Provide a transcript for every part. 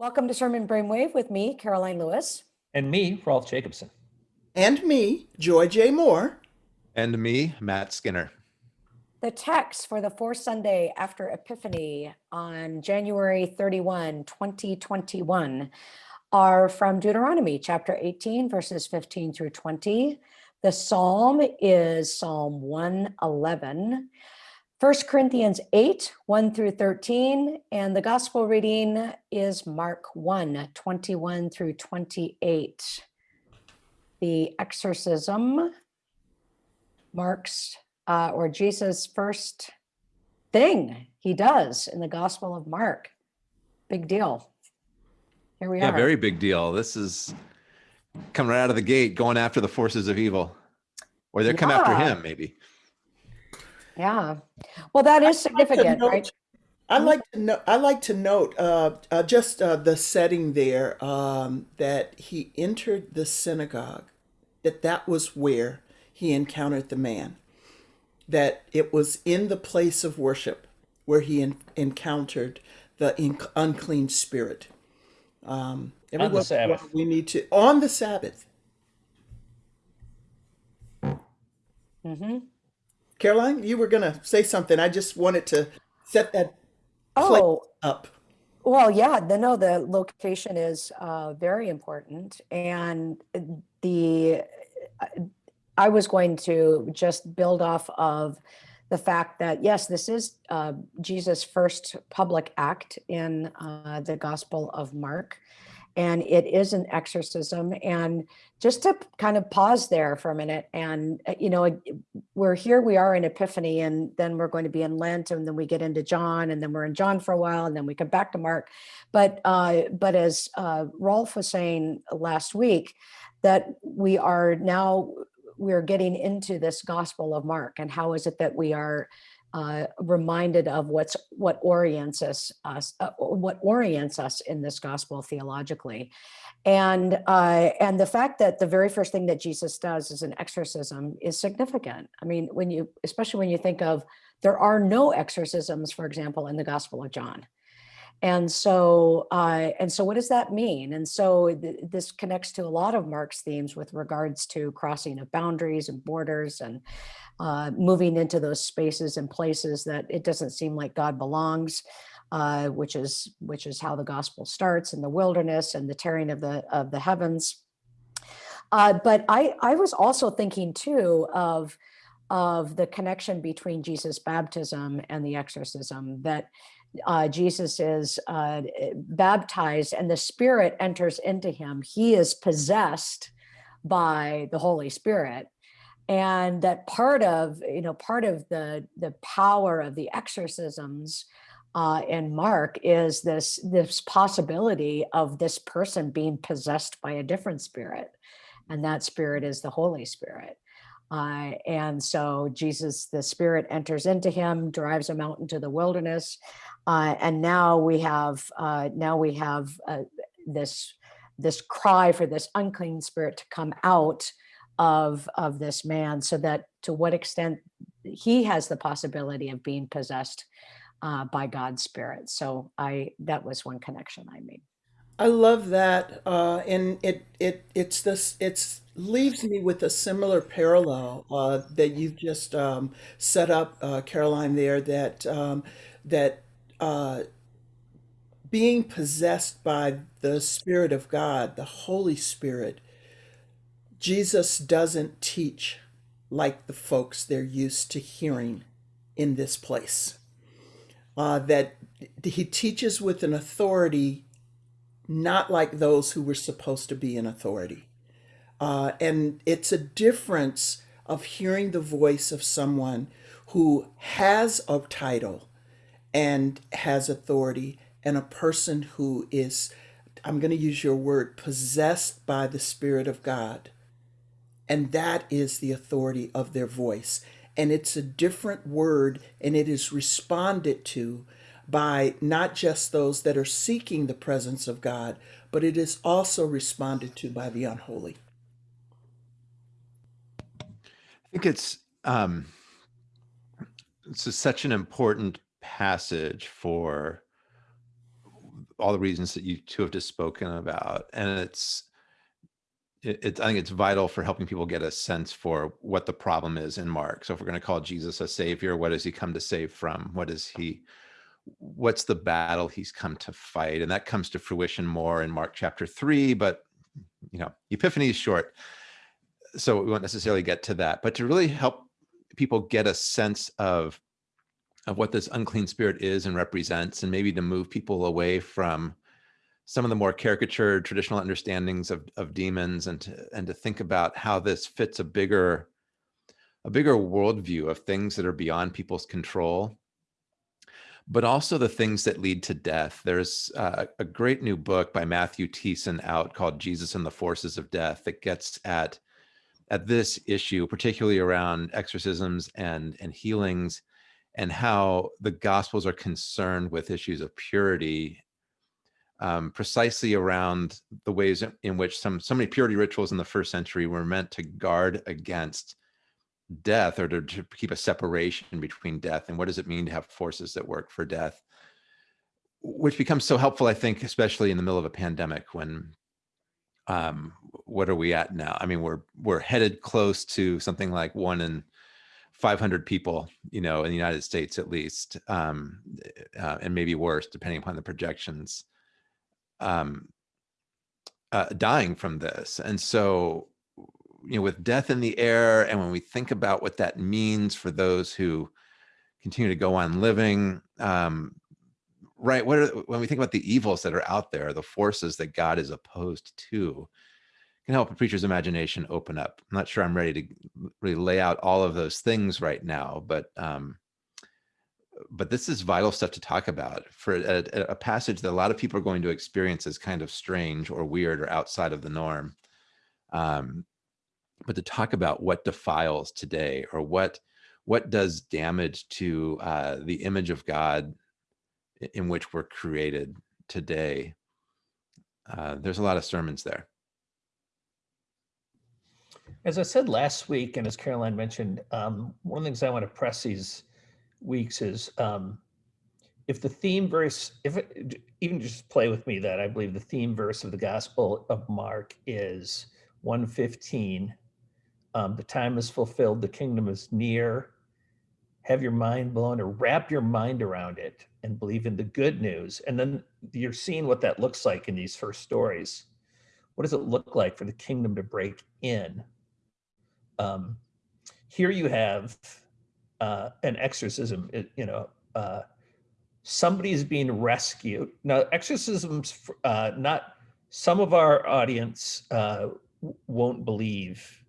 Welcome to Sermon Brainwave with me, Karoline Lewis. And me, Rolf Jacobson. And me, Joy J. Moore. And me, Matt Skinner. The text for the fourth Sunday after Epiphany on January 31, 2021 are from Deuteronomy chapter 18, verses 15 through 20. The psalm is Psalm 111. 1 Corinthians 8, 1 through 13, and the gospel reading is Mark 1, 21 through 28. The exorcism marks, uh, or Jesus' first thing he does in the gospel of Mark. Big deal. Here we yeah, are. Yeah, very big deal. This is coming right out of the gate, going after the forces of evil. Or they're yeah. come after him, maybe. Yeah. Well, that is significant, like right? I like to know. I like to note uh, uh, just uh, the setting there um, that he entered the synagogue. That that was where he encountered the man. That it was in the place of worship where he en encountered the unclean spirit. Um, on the Sabbath. We need to on the Sabbath. Mm-hmm. Karoline, you were going to say something. I just wanted to set that oh, up. Well, yeah, the, no, the location is uh, very important. And the, I was going to just build off of the fact that, yes, this is uh, Jesus' first public act in uh, the Gospel of Mark and it is an exorcism. And just to kind of pause there for a minute and, uh, you know, we're here, we are in Epiphany, and then we're going to be in Lent, and then we get into John, and then we're in John for a while, and then we come back to Mark. But, uh, but as uh, Rolf was saying last week, that we are now, we're getting into this Gospel of Mark, and how is it that we are uh, reminded of what's what orients us, us uh, what orients us in this gospel theologically, and uh, and the fact that the very first thing that Jesus does is an exorcism is significant. I mean, when you especially when you think of there are no exorcisms, for example, in the Gospel of John. And so, uh, and so what does that mean? And so th this connects to a lot of Mark's themes with regards to crossing of boundaries and borders and uh, moving into those spaces and places that it doesn't seem like God belongs, uh, which is which is how the gospel starts in the wilderness and the tearing of the of the heavens. Uh, but I I was also thinking too of of the connection between Jesus' baptism and the exorcism that uh, Jesus is uh, baptized and the spirit enters into him. He is possessed by the Holy Spirit. And that part of, you know, part of the, the power of the exorcisms uh, in Mark is this, this possibility of this person being possessed by a different spirit. And that spirit is the Holy Spirit. Uh, and so Jesus, the spirit enters into him, drives him out into the wilderness. Uh, and now we have, uh, now we have uh, this, this cry for this unclean spirit to come out of, of this man so that to what extent he has the possibility of being possessed uh, by God's spirit. So I, that was one connection I made. I love that, uh, and it it it's this it's leaves me with a similar parallel uh, that you've just um, set up, Karoline. There that um, that uh, being possessed by the Spirit of God, the Holy Spirit, Jesus doesn't teach like the folks they're used to hearing in this place. Uh, that he teaches with an authority not like those who were supposed to be in authority. Uh, and it's a difference of hearing the voice of someone who has a title and has authority and a person who is, I'm going to use your word, possessed by the Spirit of God. And that is the authority of their voice. And it's a different word and it is responded to by not just those that are seeking the presence of God, but it is also responded to by the unholy. I think it's um, it's such an important passage for all the reasons that you two have just spoken about. And it's, it, it's, I think it's vital for helping people get a sense for what the problem is in Mark. So if we're going to call Jesus a savior, what does he come to save from? What is he, what's the battle he's come to fight? And that comes to fruition more in Mark chapter three, but you know, Epiphany is short. So we won't necessarily get to that, but to really help people get a sense of of what this unclean spirit is and represents, and maybe to move people away from some of the more caricatured traditional understandings of, of demons and to, and to think about how this fits a bigger a bigger worldview of things that are beyond people's control but also the things that lead to death. There's uh, a great new book by Matthew Thiessen out called Jesus and the Forces of Death that gets at at this issue, particularly around exorcisms and and healings and how the gospels are concerned with issues of purity um, precisely around the ways in which some so many purity rituals in the first century were meant to guard against death or to, to, keep a separation between death and what does it mean to have forces that work for death which becomes so helpful i think especially in the middle of a pandemic when um what are we at now? I mean we're we're headed close to something like one in 500 people, you know, in the United States at least, um, uh, and maybe worse, depending upon the projections, um, uh, dying from this. And so, you know, with death in the air, and when we think about what that means for those who continue to go on living, um, right? What are, when we think about the evils that are out there, the forces that God is opposed to, can help a preacher's imagination open up. I'm not sure I'm ready to really lay out all of those things right now, but um, but this is vital stuff to talk about for a, a, passage that a lot of people are going to experience as kind of strange or weird or outside of the norm. Um, but to talk about what defiles today or what what does damage to uh, the image of God in which we're created today. Uh, there's a lot of sermons there. As I said last week, and as Karoline mentioned, um, one of the things I want to press these weeks is um, if the theme verse, if it, even just play with me that I believe the theme verse of the Gospel of Mark is 115. Um, the time is fulfilled, the kingdom is near. Have your mind blown or wrap your mind around it and believe in the good news. And then you're seeing what that looks like in these first stories. What does it look like for the kingdom to break in? Um, here you have uh, an exorcism, it, you know, uh, somebody is being rescued. Now, exorcisms, uh, not some of our audience uh, won't believe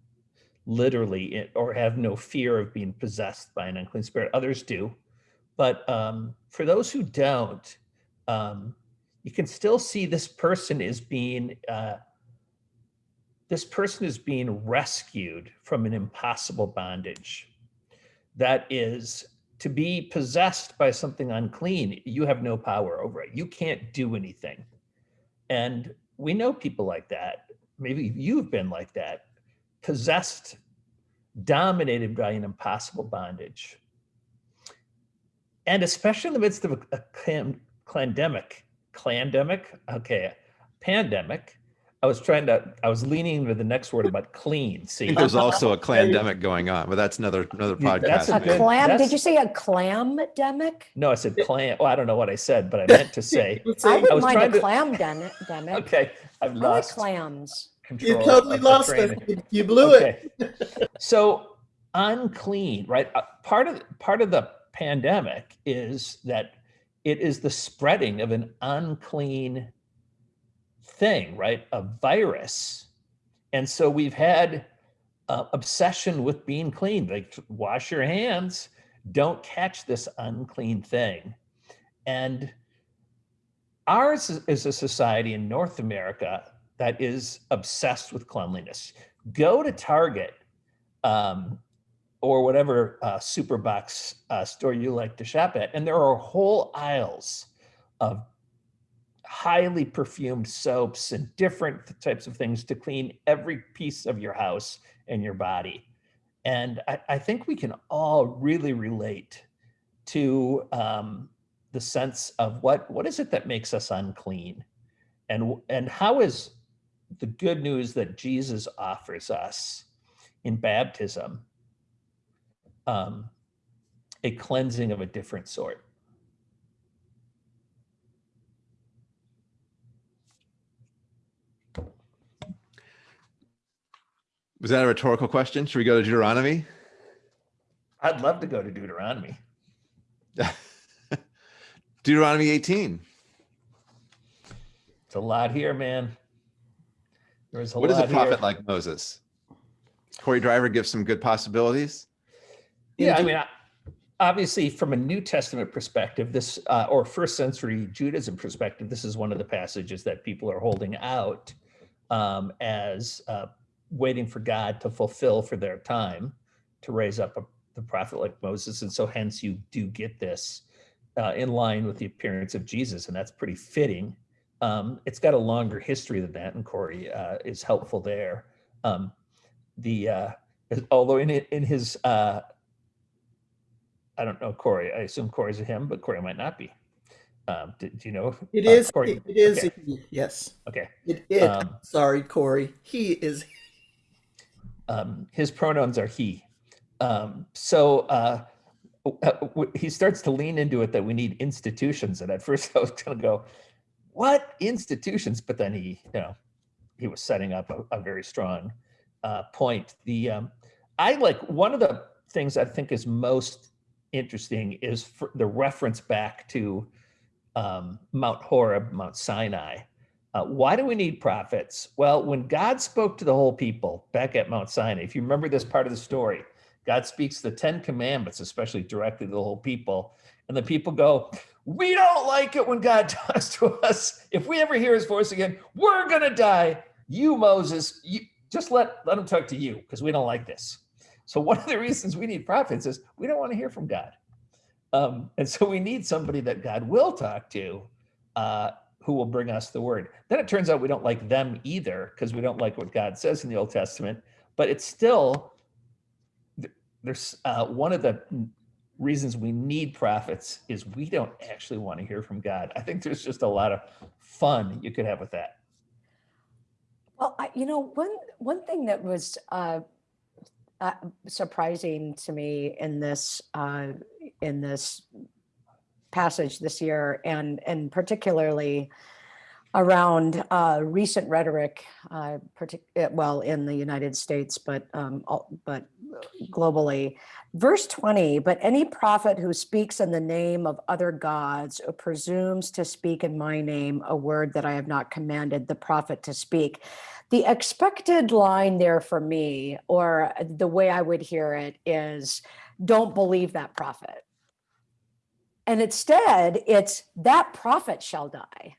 literally or have no fear of being possessed by an unclean spirit. Others do. But um, for those who don't, um, you can still see this person is being uh, this person is being rescued from an impossible bondage. That is to be possessed by something unclean, you have no power over it. You can't do anything. And we know people like that. Maybe you've been like that, possessed, dominated by an impossible bondage. And especially in the midst of a, a clandemic, okay, pandemic, I was trying to, I was leaning into the next word about clean. I See, think there's also a clandemic going on, but that's another another Yeah, that's podcast. A good. clam, That's- did you say a clamdemic? no, I said clam. Well, I don't know what I said, but I meant to say, I was wouldn't mind trying a to- clam den- demic. okay, I've I like lost clams. You totally lost it. You- You blew it. So unclean, right? Uh, Part of part of the pandemic is that it is the spreading of an unclean thing, right? A virus. And so we've had uh, obsession with being clean, like wash your hands, don't catch this unclean thing. And ours is- a society in North America that is obsessed with cleanliness. Go to Target um, or whatever uh, super box uh, store you like to shop at, and there are whole aisles of highly perfumed soaps and different types of things to clean every piece of your house and your body. And I, I think we can all really relate to um, the sense of what what is it that makes us unclean, and and how is the good news that Jesus offers us in baptism um, a cleansing of a different sort. Was that a rhetorical question? Should we go to Deuteronomy? I'd love to go to Deuteronomy. Deuteronomy 18. It's a lot here, man. There's a what lot What is a prophet here. like Moses? Cory Driver gives some good possibilities. Yeah, I mean, I- obviously, from a New Testament perspective, this uh, or first century Judaism perspective, this is one of the passages that people are holding out um, as uh, waiting for God to fulfill for their time to raise up a, the prophet like Moses, and so hence you do get this uh, in line with the appearance of Jesus, and that's pretty fitting. Um, it's got a longer history than that, and Cory uh, is helpful there. Um, the uh, although in in his uh, I don't know Cory. I assume Cory's a him, but Cory might not be. Um, do, do you know? It uh, is. Cory? It, it is. Okay. yes. Okay. It. it Um, sorry, Cory. He is. Um, his pronouns are he. Um, so uh, uh, he starts to lean into it that we need institutions. And at first I was going to go, what institutions? But then he, you know, he was setting up a, a very strong uh, point. The um, I like one of the things I think is most interesting is the reference back to um, Mount Horeb, Mount Sinai. Uh, why do we need prophets? Well, when God spoke to the whole people back at Mount Sinai, if you remember this part of the story, God speaks the Ten Commandments, especially directly to the whole people. And the people go, We don't like it when God talks to us. If we ever hear his voice again, we're going to die. You, Moses, you, just let, let him talk to you because we don't like this. So, one of the reasons we need prophets is we don't want to hear from God. Um, and so, we need somebody that God will talk to. Uh, who will bring us the word. Then it turns out we don't like them either because we don't like what God says in the Old Testament. But it's still there's uh, one of the reasons we need prophets is we don't actually want to hear from God. I think there's just a lot of fun you could have with that. Well, I, you know, one one thing that was uh, uh, surprising to me in this uh, in this passage this year, and and particularly around uh, recent rhetoric, uh, uh, well, in the United States, but um, al- but globally. Verse 20, but any prophet who speaks in the name of other gods or presumes to speak in my name a word that I have not commanded the prophet to speak. The expected line there for me, or the way I would hear it, is don't believe that prophet. And instead, it's that prophet shall die.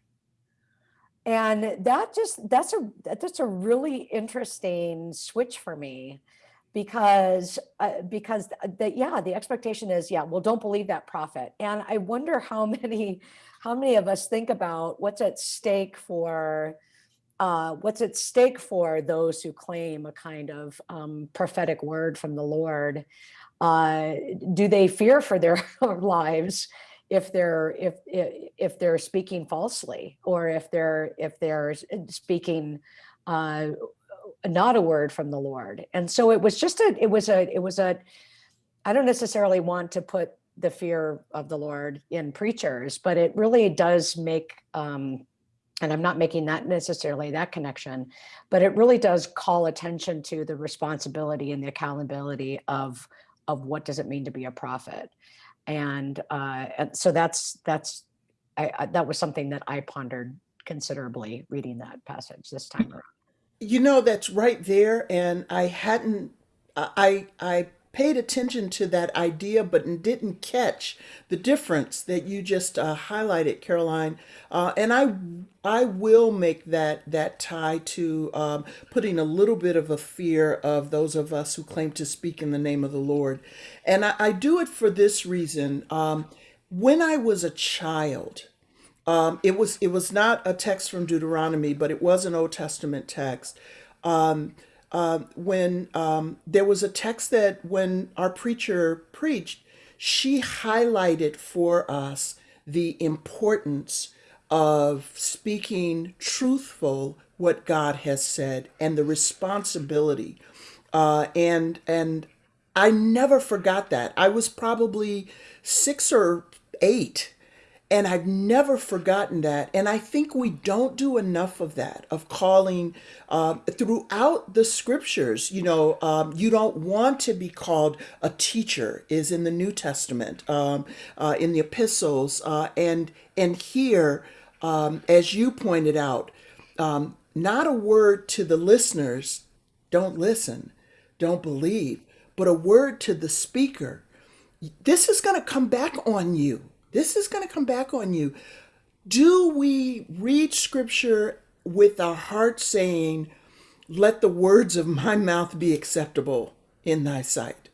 And that just that's a that's a really interesting switch for me because uh, because the, yeah the expectation is yeah well don't believe that prophet and i wonder how many how many of us think about what's at stake for uh, what's at stake for those who claim a kind of um, prophetic word from the lord uh, do they fear for their lives if they're if if they're speaking falsely or if they're if they're speaking uh, not a word from the Lord. And so it was just a, it was a, it was a, I don't necessarily want to put the fear of the Lord in preachers, but it really does make, um, and I'm not making that necessarily that connection, but it really does call attention to the responsibility and the accountability of, of what does it mean to be a prophet. And, uh, and so that's, that's, I, I, that was something that I pondered considerably reading that passage this time around. You know, that's right there, and I hadn't. I I paid attention to that idea, but didn't catch the difference that you just uh, highlighted, Karoline. Uh, and I I will make that that tie to um, putting a little bit of a fear of those of us who claim to speak in the name of the Lord, and I, I do it for this reason. Um, when I was a child. Um, it was it was not a text from Deuteronomy, but it was an Old Testament text. Um, uh, when um, there was a text that when our preacher preached, she highlighted for us the importance of speaking truthful what God has said and the responsibility. Uh, and and I never forgot that. I was probably six or eight and I've never forgotten that. And I think we don't do enough of that, of calling um, throughout the scriptures. You know, um, you don't want to be called a teacher, is in the New Testament, um, uh, in the epistles. Uh, and, and here, um, as you pointed out, um, not a word to the listeners, don't listen, don't believe, but a word to the speaker. This is going to come back on you this is going to come back on you. Do we read scripture with our heart saying, Let the words of my mouth be acceptable in thy sight?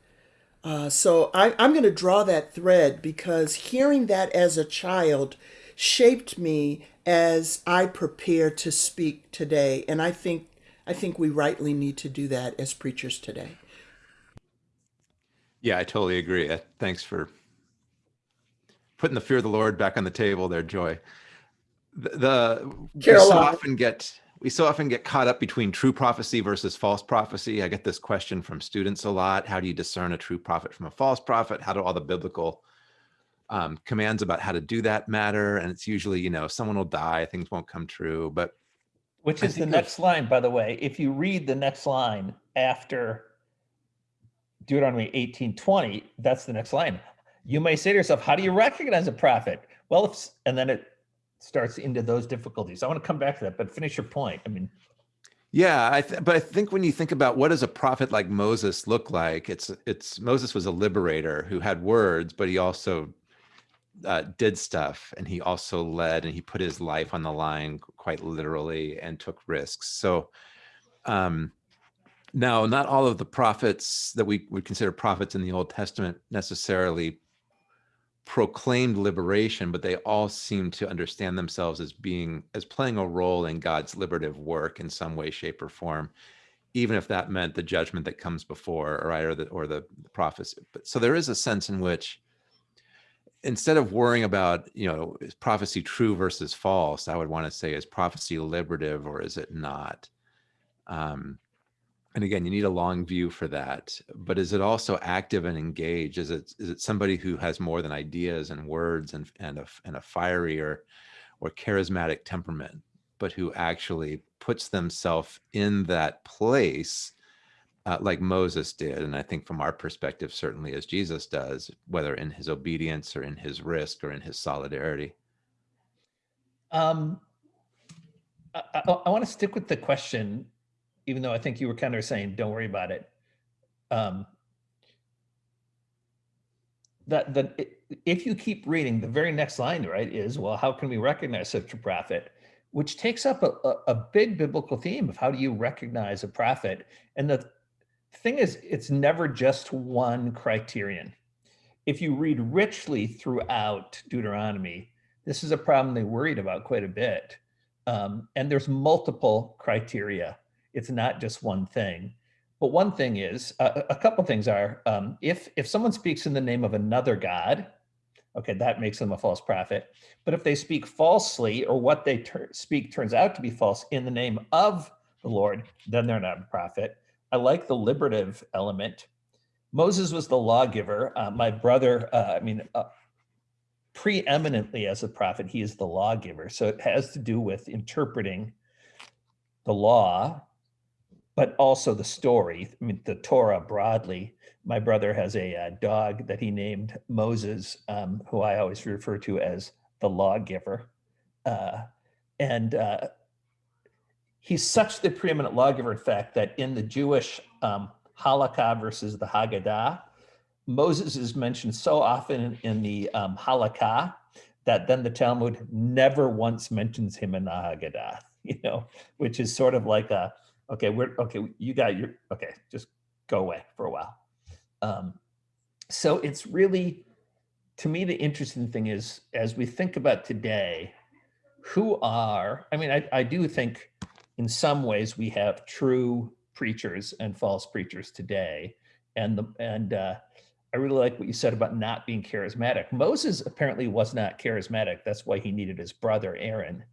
Uh, so I, I'm going to draw that thread because hearing that as a child shaped me as I prepare to speak today. And I think I think we rightly need to do that as preachers today. Yeah, I totally agree. Uh, Thanks for putting the fear of the Lord back on the table there, Joy. The, the we so often get we so often get caught up between true prophecy versus false prophecy. I get this question from students a lot. How do you discern a true prophet from a false prophet? How do all the biblical um, commands about how to do that matter? And it's usually, you know, someone will die, things won't come true. But Which is the next line, by the way. If you read the next line after Deuteronomy 18:20, that's the next line. You may say to yourself, "How do you recognize a prophet?" Well, if, and then it starts into those difficulties. I want to come back to that, but finish your point. I mean, Yeah, I but I think when you think about what does a prophet like Moses look like, it's it's Moses was a liberator who had words, but he also uh, did stuff, and he also led, and he put his life on the line quite literally, and took risks. So, um, now not all of the prophets that we would consider prophets in the Old Testament necessarily proclaimed liberation, but they all seem to understand themselves as being as playing a role in God's liberative work in some way, shape, or form, even if that meant the judgment that comes before, or right, or the or the prophecy. But so there is a sense in which instead of worrying about, you know, is prophecy true versus false, I would want to say, is prophecy liberative or is it not? Um, and again, you need a long view for that. But is it also active and engaged? Is it is it somebody who has more than ideas and words and and a and a fiery or or charismatic temperament, but who actually puts themselves in that place uh, like Moses did, and I think from our perspective, certainly as Jesus does, whether in his obedience or in his risk or in his solidarity. um, I, I, I want to stick with the question, even though I think you were kind of saying, "Don't worry about it." Um, that if you keep reading, the very next line, right, is well, how can we recognize such a prophet? Which takes up a, a, a big biblical theme of how do you recognize a prophet? And the thing is, it's never just one criterion. If you read richly throughout Deuteronomy, this is a problem they worried about quite a bit. Um, and there's multiple criteria. It's not just one thing. But one thing is, uh, a couple things are, um, if if someone speaks in the name of another god, okay, that makes them a false prophet. But if they speak falsely, or what they tur- speak turns out to be false in the name of the Lord, then they're not a prophet. I like the liberative element. Moses was the lawgiver. Uh, my brother, uh, I mean, uh, preeminently as a prophet, he is the lawgiver. So it has to do with interpreting the law, but also the story. I mean, the Torah broadly. My brother has a, uh dog that he named Moses, um, who I always refer to as the lawgiver. Uh, and uh, he's such the preeminent lawgiver, in fact, that in the Jewish um, Halakha versus the Haggadah, Moses is mentioned so often in, in the um, Halakha that then the Talmud never once mentions him in the Haggadah, you know, which is sort of like a, okay, we're, okay, you got your, okay, just go away for a while. Um, so it's really, to me, the interesting thing is, as we think about today, who are, I mean, I, I do think in some ways we have true preachers and false preachers today. And the, and, uh, I really like what you said about not being charismatic. Moses apparently was not charismatic. That's why he needed his brother Aaron,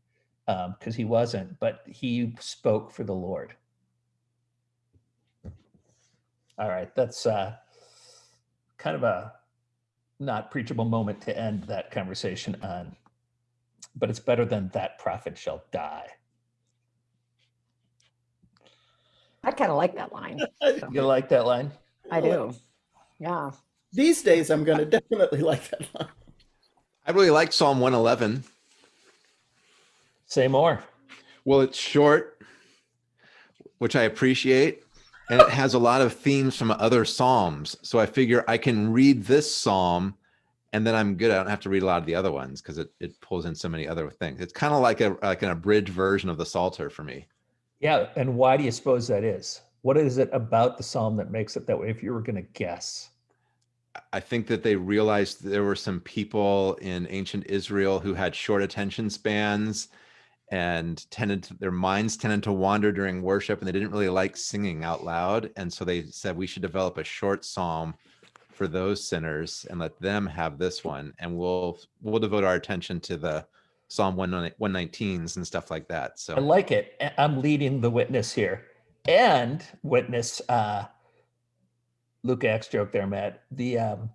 because he wasn't, but he spoke for the Lord. All right, that's uh, kind of a not preachable moment to end that conversation on, but it's better than that prophet shall die. I kind of like that line. You like that line? I do. Yeah. These days, I'm going to definitely like that line. I really like Psalm 111. Say more. Well, it's short, which I appreciate, and it has a lot of themes from other psalms. So I figure I can read this psalm and then I'm good. I don't have to read a lot of the other ones because it, it pulls in so many other things. It's kind of like a like an abridged version of the Psalter for me. Yeah, and why do you suppose that is? What is it about the psalm that makes it that way? If you were going to guess, I think that they realized there were some people in ancient Israel who had short attention spans and tended to, their minds tended to wander during worship and they didn't really like singing out loud. And so they said we should develop a short psalm for those sinners and let them have this one. And we'll we'll devote our attention to the Psalm 119s and stuff like that. So I like it. I'm leading the witness here, and witness uh, Luke X joke there, Matt. The um,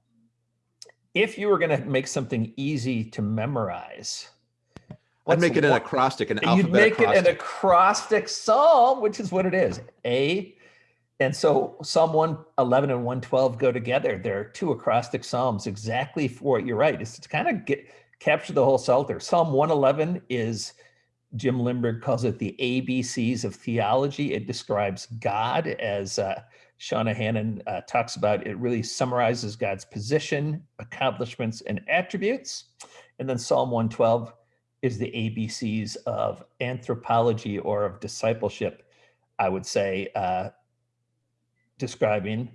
if you were going to make something easy to memorize, I'd make it an acrostic, an You'd alphabet make it an acrostic psalm, which is what it is. A, and so Psalm 111 and 112 go together. There are two acrostic psalms exactly for what you're right. It's to kind of get capture the whole Psalter. Psalm 111 is Jim Limburg calls it the ABCs of theology. It describes God as uh, Shauna Hannan uh, talks about. It really summarizes God's position, accomplishments, and attributes. And then Psalm 112 is the ABCs of anthropology or of discipleship, I would say, uh, describing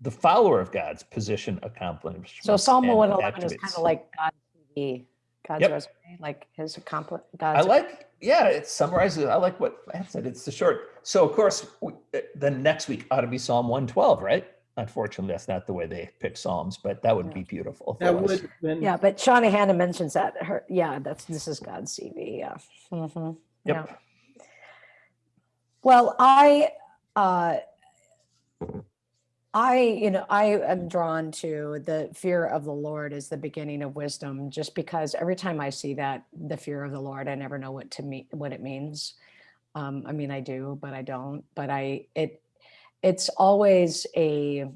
the follower of God's position, accomplishments. So Psalm and 111 is kind of like God's TV, God's Yep. resume, like his accomplish. I like, yeah, it summarizes. I like what I said. It's the short. So of course, we, uh, the next week ought to be Psalm 112, right? Unfortunately, that's not the way they pick Psalms, but that would Yeah. be beautiful. if That it would have been Yeah, but Shauna Hannan mentions that her. Yeah, that's this is God's CV. Yeah. Yeah. Yep. Well, I, uh, I, you know, I am drawn to the fear of the Lord is the beginning of wisdom, just because every time I see that, the fear of the Lord, I never know what to mean, what it means. Um, I mean, I do, but I don't. But I, it, it's always a,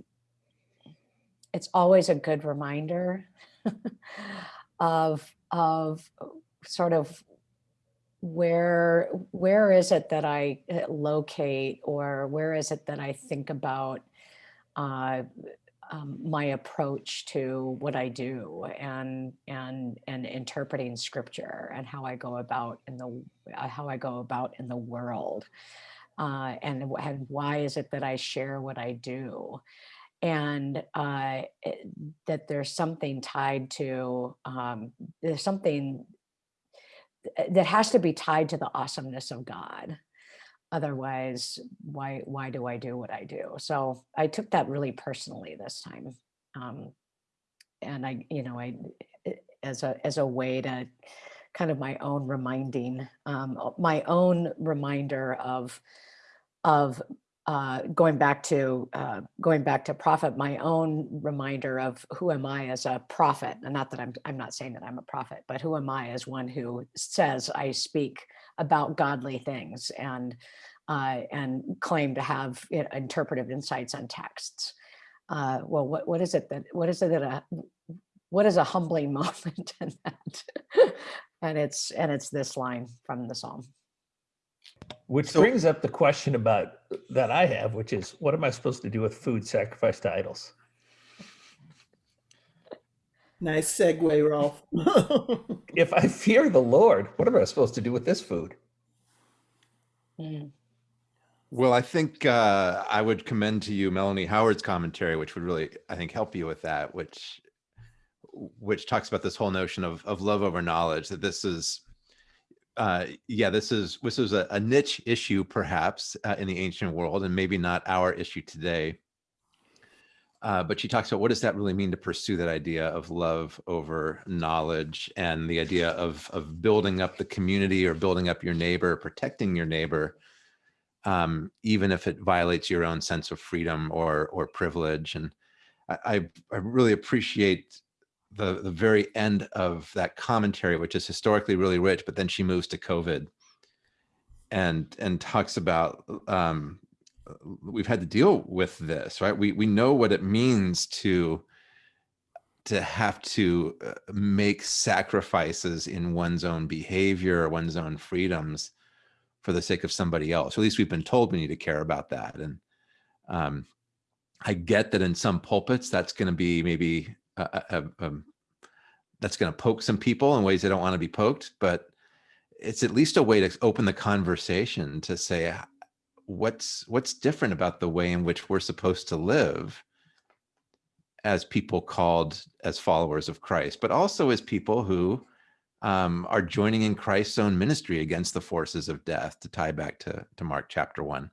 it's always a good reminder of of sort of where where is it that I uh, locate or where is it that I think about uh, um, my approach to what I do and and and interpreting scripture and how I go about in the uh, how I go about in the world uh, and, and why is it that I share what I do and uh, it- that there's something tied to um, there's something that has to be tied to the awesomeness of God. Otherwise, why why do I do what I do? So I took that really personally this time, um, and I you know I i- as a as a way to kind of my own reminding um, my own reminder of of uh, going back to uh, going back to prophet, my own reminder of who am I as a prophet, and not that I'm I'm not saying that I'm a prophet, but who am I as one who says I speak about godly things and uh, and claim to have you know, interpretive insights on texts. Uh, well, what what is it that what is it that a what is a humbling moment in that? and it's and it's this line from the psalm. Which So- brings up the question about that I have, which is what am I supposed to do with food sacrificed to idols? nice segue, Rolf. If I fear the Lord, what am I supposed to do with this food? Mm. Well, I think uh, I would commend to you Melanie Howard's commentary, which would really, I think, help you with that. Which, which talks about this whole notion of of love over knowledge. That this is, uh, yeah, this is this is a, a niche issue perhaps uh, in the ancient world, and maybe not our issue today. Uh, but she talks about what does that really mean to pursue that idea of love over knowledge and the idea of of building up the community or building up your neighbor, protecting your neighbor, um, even if it violates your own sense of freedom or or privilege. And I, I, I really appreciate the the very end of that commentary, which is historically really rich. But then she moves to COVID and and talks about um, we've had to deal with this, right? We we know what it means to to have to uh, make sacrifices in one's own behavior, or one's own freedoms for the sake of somebody else. At least we've been told we need to care about that. And um, I get that in some pulpits, that's going to be maybe a, a, a, that's going to poke some people in ways they don't want to be poked, but it's at least a way to open the conversation to say what's what's different about the way in which we're supposed to live as people called as followers of Christ, but also as people who um, are joining in Christ's own ministry against the forces of death, to tie back to, to Mark chapter one.